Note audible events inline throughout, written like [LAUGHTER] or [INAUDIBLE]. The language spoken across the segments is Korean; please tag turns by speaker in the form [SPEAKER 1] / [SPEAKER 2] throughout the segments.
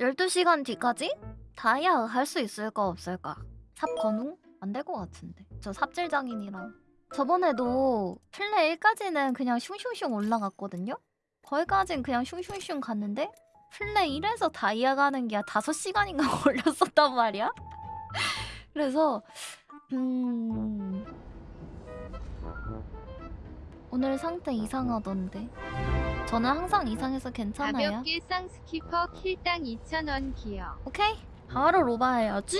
[SPEAKER 1] 12시간 뒤까지? 다이아 할 수 있을까 없을까? 삽 건웅? 안 될 것 같은데 저 삽질장인이라 저번에도 플레 1까지는 그냥 슝슝슝 올라갔거든요? 거기까진 그냥 슝슝슝 갔는데 플레 1에서 다이아 가는 게 5시간인가 [LAUGHS] 걸렸었단 말이야? [LAUGHS] 그래서 음... 오늘 상태 이상하던데 저는 항상 이상해서 괜찮아요
[SPEAKER 2] 가볍게 쌍스키퍼 킬당 2,000원 기여.
[SPEAKER 1] 오케이 바로 로바 해야지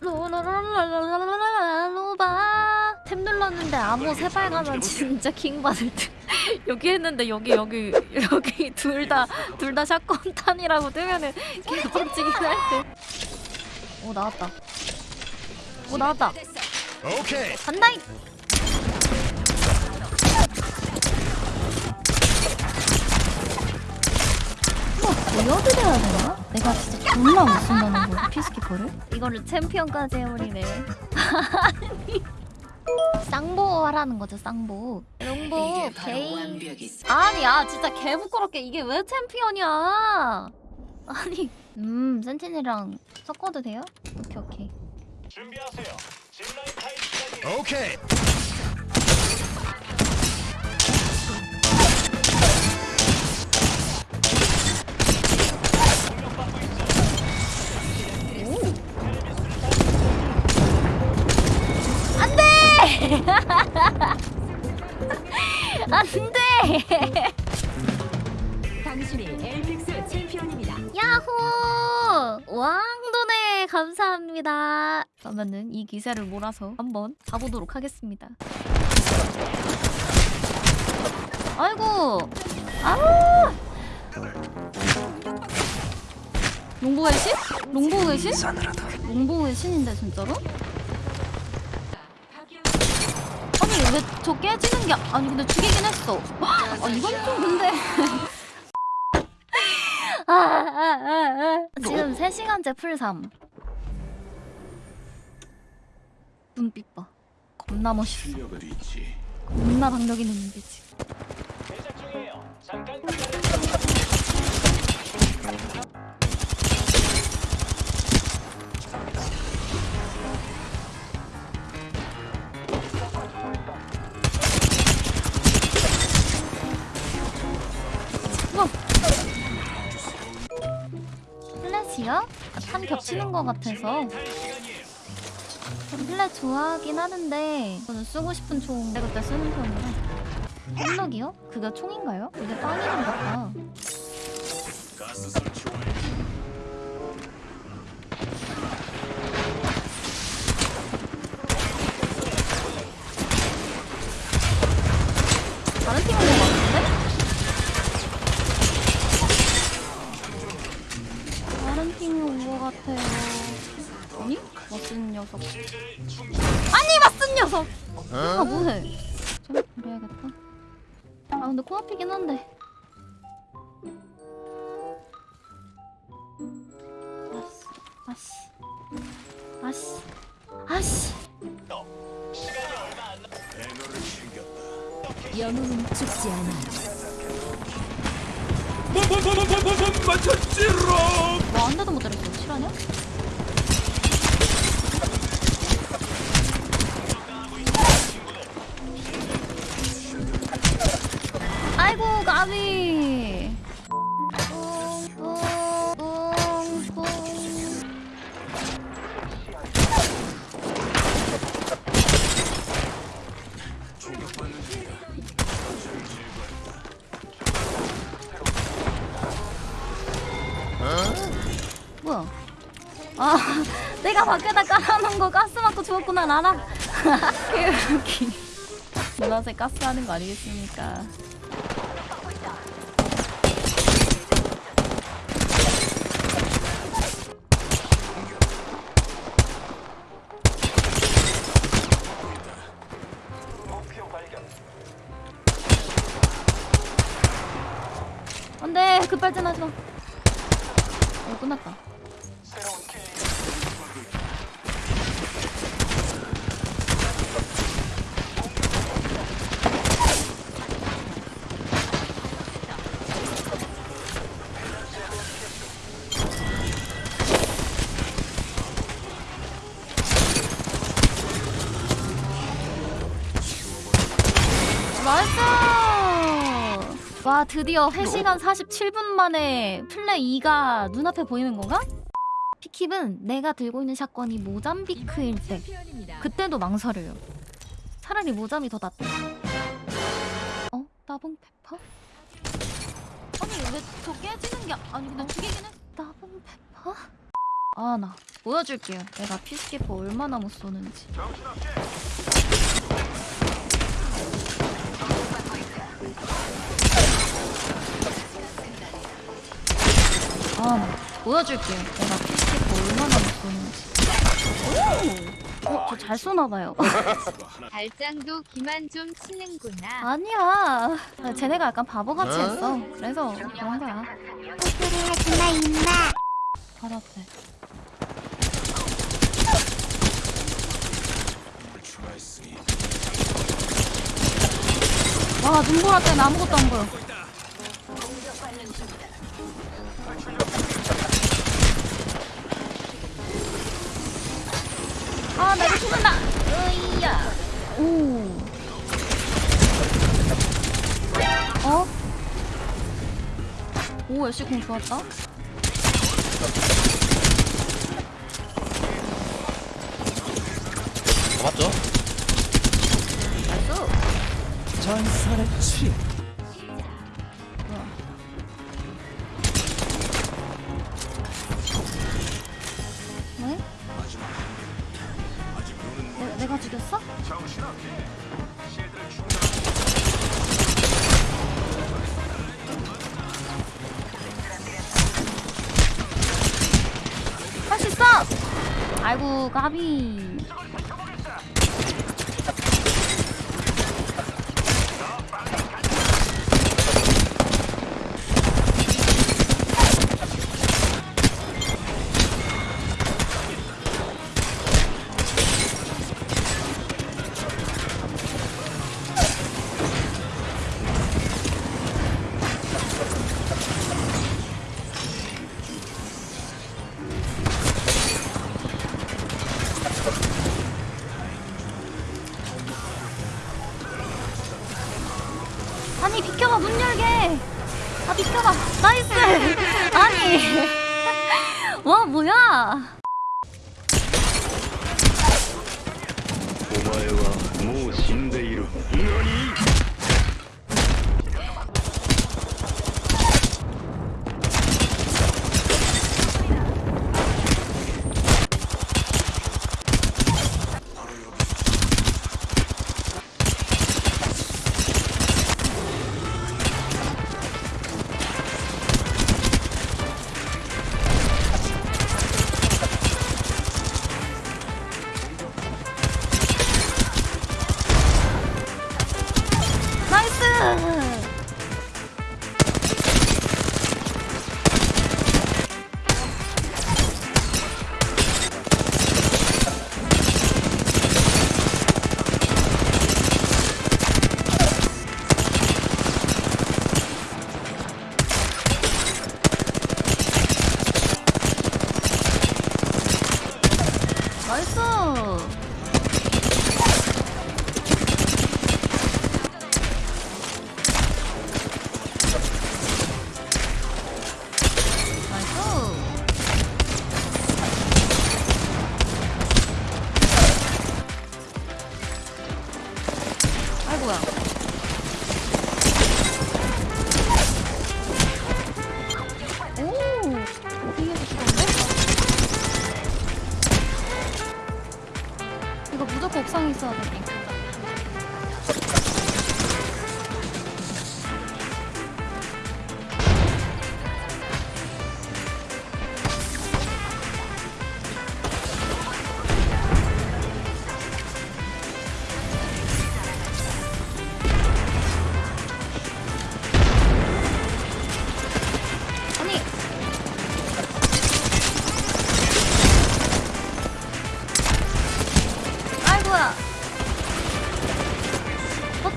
[SPEAKER 1] 로라라라라라라라 로바 탭 눌렀는데 암호 세발 가면 진짜 킹 받을 듯 여기 했는데 여기 여기 여기 둘 다 둘 다 샷건 탄이라고 뜨면은 개빡치긴 할 듯 오 나왔다 오 나왔다
[SPEAKER 3] 오케이.
[SPEAKER 1] 간다이 이거 보여드려야 되나? 내가 진짜 졸라 못 쓴다는 거야 피스키퍼를? 이거를 챔피언까지 해버리네 [LAUGHS] 쌍보 하라는 거죠 쌍보 롱보 개인 아니야 진짜 개 부끄럽게 이게 왜 챔피언이야 아니 음 센티넬이랑 섞어도 돼요? 오케이 오케이
[SPEAKER 3] 준비하세요. 오케이.
[SPEAKER 4] 당신이 엘픽스 챔피언입니다.
[SPEAKER 1] 야호! 왕돈에 감사합니다. 그러면은 이 기세를 몰아서 한번 가보도록 하겠습니다. 아이고! 아! 롱보의 신? 롱보의 신? 롱보의 신인데 진짜로? 아니 왜 저 깨지는 게 아니 근데 죽이긴 했어. 아 이건 좀 근데 [LAUGHS] 아, 아, 아, 아. 지금 3시간째 풀삼. 눈빛 봐. 겁나 멋있어. 겁나 박력 있는 눈빛이 플래시요? 탄 겹치는 것 같아서. 전 플랫 좋아하긴 하는데 저는 쓰고 싶은 총 그때 쓰는 편이라 홈럭이요? 그게 총인가요? 이게 빵이랑 같다 근데 코앞이긴 한데 아씨 아씨 아씨 아씨.
[SPEAKER 4] 영웅은 죽지 않아.
[SPEAKER 1] 내가 밖에다 깔아놓은 거 가스 맞고 죽었구나, 나라. 개웃기. 노란색 가스 하는 거 아니겠습니까? 안 돼, 급발진 하지 마. 어, 끝났다. 와 드디어 3시간 47분 만에 플레 2가 눈앞에 보이는 건가? 피킵은 내가 들고 있는 샷건이 모잠비크일 때. 그때도 망설여요 차라리 모잠이 더 낫다 어? 따봉 페퍼? 아니 왜 저 깨지는 게 아니 근데 죽이긴 해 따봉 페퍼? 아나 보여줄게요 내가 피스키퍼 얼마나 못 쏘는지 아, 나 보여줄게요. 내가 피스켓 얼마나 못 쏘는지. 오! 어, 저 잘 쏘나봐요. [LAUGHS]
[SPEAKER 2] 발장도 기만 좀 치는구나.
[SPEAKER 1] 아니야. 아, 쟤네가 약간 바보같이 했어. 그래서 그런 거야. 바로 앞에. 와, 눈보라 때문에 아무것도 안 보여. 아, 나 이거 죽는다. 으이야. 오. 어? 오, 열시 공 좋았다.
[SPEAKER 5] 맞죠?
[SPEAKER 1] 나이스.
[SPEAKER 5] 전설의 치.
[SPEAKER 1] 뭐 내가 죽였어? 할 수 있어! 아이고 까비
[SPEAKER 3] 死んでいる。何？
[SPEAKER 1] 나이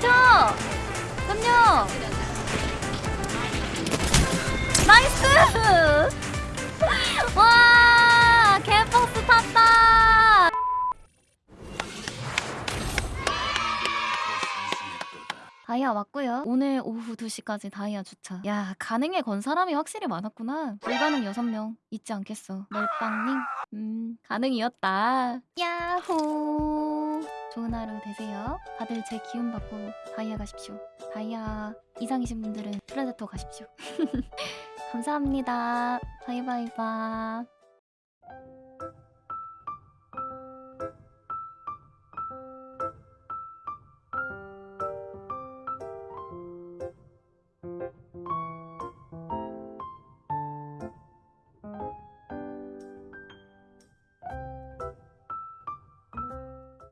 [SPEAKER 1] 그쵸? 그럼요. 나이스! [LAUGHS] 와, 개폭스 탔다! 다이아 왔고요. 오늘 오후 2시까지 다이아 주차. 야, 가능해 건 사람이 확실히 많았구나. 불가능 6명. 잊지 않겠어. 멜빵님. 음, 가능이었다. 야호. 좋은 하루 되세요. 다들 제 기운 받고 다이아 가십시오. 다이아 이상이신 분들은 프레데토 가십시오. [LAUGHS] 감사합니다. 바이바이바.